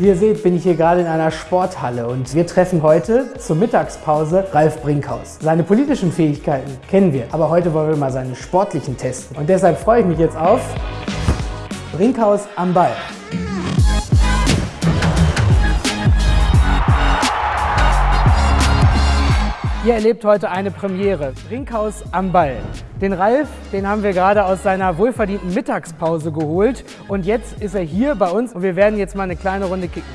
Wie ihr seht, bin ich hier gerade in einer Sporthalle und wir treffen heute zur Mittagspause Ralf Brinkhaus. Seine politischen Fähigkeiten kennen wir, aber heute wollen wir mal seine sportlichen testen. Und deshalb freue ich mich jetzt auf Brinkhaus am Ball. Ihr erlebt heute eine Premiere, Brinkhaus am Ball. Den Ralf, den haben wir gerade aus seiner wohlverdienten Mittagspause geholt und jetzt ist er hier bei uns und wir werden jetzt mal eine kleine Runde kicken.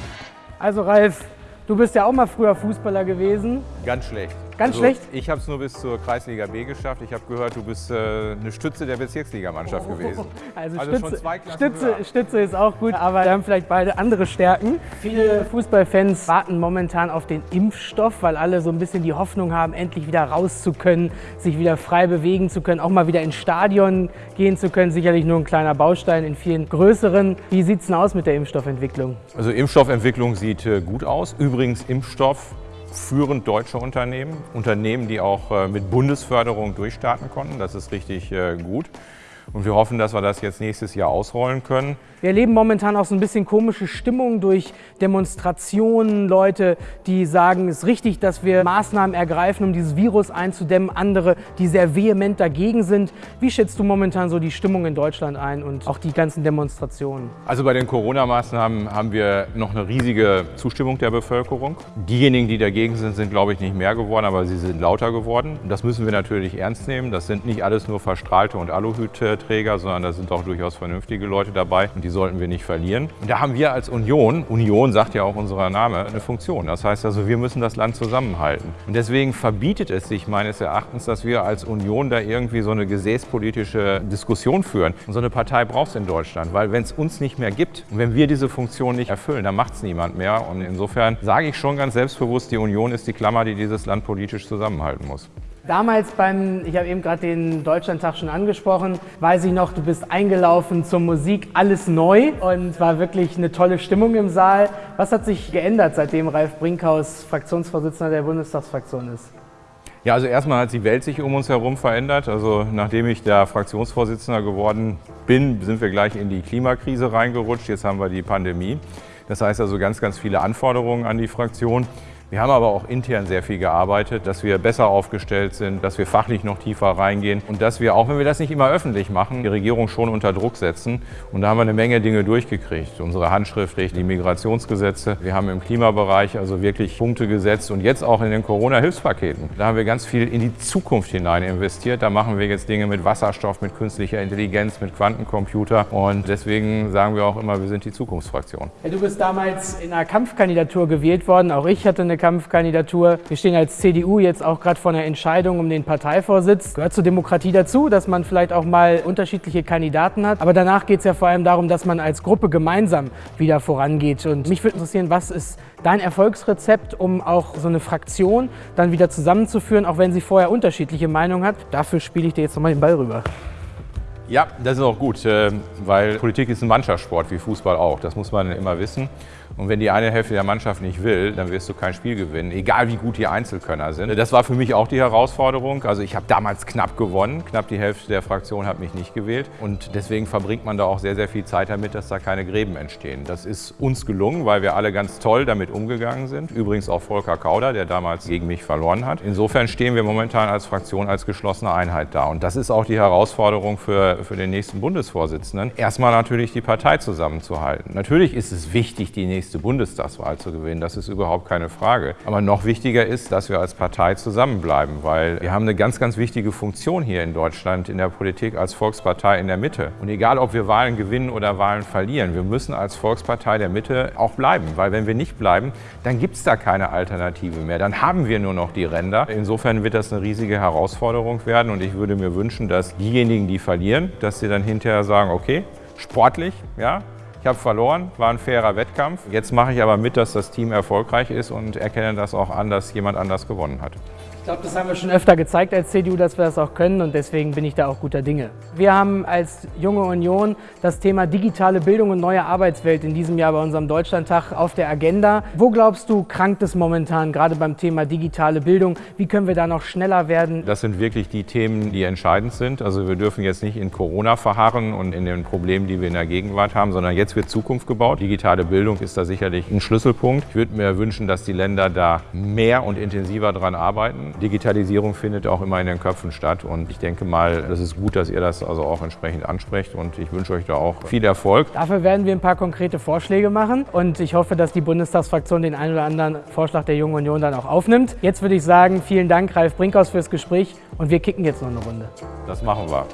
Also Ralf, du bist ja auch mal früher Fußballer gewesen. Ganz schlecht. Ganz also, schlecht? Ich habe es nur bis zur Kreisliga B geschafft. Ich habe gehört, du bist äh, eine Stütze der Bezirksligamannschaft oh, gewesen. Also, also Stütze, schon zwei Klassen Stütze, Stütze, ist auch gut, aber wir haben vielleicht beide andere Stärken. Viele Fußballfans warten momentan auf den Impfstoff, weil alle so ein bisschen die Hoffnung haben, endlich wieder raus zu können, sich wieder frei bewegen zu können, auch mal wieder ins Stadion gehen zu können. Sicherlich nur ein kleiner Baustein in vielen größeren. Wie sieht es denn aus mit der Impfstoffentwicklung? Also Impfstoffentwicklung sieht äh, gut aus. Übrigens Impfstoff führend deutsche Unternehmen, Unternehmen, die auch äh, mit Bundesförderung durchstarten konnten. Das ist richtig äh, gut. Und wir hoffen, dass wir das jetzt nächstes Jahr ausrollen können. Wir erleben momentan auch so ein bisschen komische Stimmung durch Demonstrationen, Leute, die sagen, es ist richtig, dass wir Maßnahmen ergreifen, um dieses Virus einzudämmen, andere, die sehr vehement dagegen sind. Wie schätzt du momentan so die Stimmung in Deutschland ein und auch die ganzen Demonstrationen? Also bei den Corona-Maßnahmen haben wir noch eine riesige Zustimmung der Bevölkerung. Diejenigen, die dagegen sind, sind glaube ich nicht mehr geworden, aber sie sind lauter geworden. Das müssen wir natürlich ernst nehmen. Das sind nicht alles nur Verstrahlte und Aluhütträger, sondern da sind auch durchaus vernünftige Leute dabei. Und die sollten wir nicht verlieren. Und da haben wir als Union, Union sagt ja auch unser Name, eine Funktion. Das heißt also, wir müssen das Land zusammenhalten. Und deswegen verbietet es sich meines Erachtens, dass wir als Union da irgendwie so eine gesäßpolitische Diskussion führen. Und so eine Partei braucht es in Deutschland, weil wenn es uns nicht mehr gibt und wenn wir diese Funktion nicht erfüllen, dann macht es niemand mehr. Und insofern sage ich schon ganz selbstbewusst, die Union ist die Klammer, die dieses Land politisch zusammenhalten muss. Damals beim, ich habe eben gerade den Deutschlandtag schon angesprochen, weiß ich noch, du bist eingelaufen zur Musik, alles neu und war wirklich eine tolle Stimmung im Saal. Was hat sich geändert, seitdem Ralf Brinkhaus Fraktionsvorsitzender der Bundestagsfraktion ist? Ja, also erstmal hat die Welt sich um uns herum verändert. Also nachdem ich der Fraktionsvorsitzender geworden bin, sind wir gleich in die Klimakrise reingerutscht. Jetzt haben wir die Pandemie. Das heißt also ganz, ganz viele Anforderungen an die Fraktion. Wir haben aber auch intern sehr viel gearbeitet, dass wir besser aufgestellt sind, dass wir fachlich noch tiefer reingehen und dass wir, auch wenn wir das nicht immer öffentlich machen, die Regierung schon unter Druck setzen. Und da haben wir eine Menge Dinge durchgekriegt. Unsere Handschrift, die Migrationsgesetze. Wir haben im Klimabereich also wirklich Punkte gesetzt und jetzt auch in den Corona-Hilfspaketen. Da haben wir ganz viel in die Zukunft hinein investiert. Da machen wir jetzt Dinge mit Wasserstoff, mit künstlicher Intelligenz, mit Quantencomputer. Und deswegen sagen wir auch immer, wir sind die Zukunftsfraktion. Du bist damals in einer Kampfkandidatur gewählt worden. Auch ich hatte eine eine Kampfkandidatur. Wir stehen als CDU jetzt auch gerade vor einer Entscheidung um den Parteivorsitz. Gehört zur Demokratie dazu, dass man vielleicht auch mal unterschiedliche Kandidaten hat. Aber danach geht es ja vor allem darum, dass man als Gruppe gemeinsam wieder vorangeht. Und mich würde interessieren, was ist dein Erfolgsrezept, um auch so eine Fraktion dann wieder zusammenzuführen, auch wenn sie vorher unterschiedliche Meinungen hat? Dafür spiele ich dir jetzt nochmal den Ball rüber. Ja, das ist auch gut, äh, weil Politik ist ein Mannschaftssport, wie Fußball auch. Das muss man immer wissen. Und wenn die eine Hälfte der Mannschaft nicht will, dann wirst du kein Spiel gewinnen, egal wie gut die Einzelkönner sind. Das war für mich auch die Herausforderung. Also ich habe damals knapp gewonnen, knapp die Hälfte der Fraktion hat mich nicht gewählt. Und deswegen verbringt man da auch sehr, sehr viel Zeit damit, dass da keine Gräben entstehen. Das ist uns gelungen, weil wir alle ganz toll damit umgegangen sind. Übrigens auch Volker Kauder, der damals gegen mich verloren hat. Insofern stehen wir momentan als Fraktion als geschlossene Einheit da. Und das ist auch die Herausforderung für, für den nächsten Bundesvorsitzenden. Erstmal natürlich die Partei zusammenzuhalten. Natürlich ist es wichtig, die nächste nächste Bundestagswahl zu gewinnen. Das ist überhaupt keine Frage. Aber noch wichtiger ist, dass wir als Partei zusammenbleiben, weil wir haben eine ganz, ganz wichtige Funktion hier in Deutschland in der Politik als Volkspartei in der Mitte. Und egal, ob wir Wahlen gewinnen oder Wahlen verlieren, wir müssen als Volkspartei der Mitte auch bleiben. Weil wenn wir nicht bleiben, dann gibt es da keine Alternative mehr. Dann haben wir nur noch die Ränder. Insofern wird das eine riesige Herausforderung werden. Und ich würde mir wünschen, dass diejenigen, die verlieren, dass sie dann hinterher sagen, okay, sportlich, ja, ich habe verloren, war ein fairer Wettkampf. Jetzt mache ich aber mit, dass das Team erfolgreich ist und erkenne das auch an, dass jemand anders gewonnen hat. Ich glaube, das haben wir schon öfter gezeigt als CDU, dass wir das auch können und deswegen bin ich da auch guter Dinge. Wir haben als Junge Union das Thema digitale Bildung und neue Arbeitswelt in diesem Jahr bei unserem Deutschlandtag auf der Agenda. Wo glaubst du, krankt es momentan, gerade beim Thema digitale Bildung? Wie können wir da noch schneller werden? Das sind wirklich die Themen, die entscheidend sind. Also wir dürfen jetzt nicht in Corona verharren und in den Problemen, die wir in der Gegenwart haben, sondern jetzt es wird Zukunft gebaut. Digitale Bildung ist da sicherlich ein Schlüsselpunkt. Ich würde mir wünschen, dass die Länder da mehr und intensiver dran arbeiten. Digitalisierung findet auch immer in den Köpfen statt und ich denke mal, das ist gut, dass ihr das also auch entsprechend ansprecht und ich wünsche euch da auch viel Erfolg. Dafür werden wir ein paar konkrete Vorschläge machen und ich hoffe, dass die Bundestagsfraktion den einen oder anderen Vorschlag der Jungen Union dann auch aufnimmt. Jetzt würde ich sagen, vielen Dank Ralf Brinkhaus fürs Gespräch und wir kicken jetzt noch eine Runde. Das machen wir.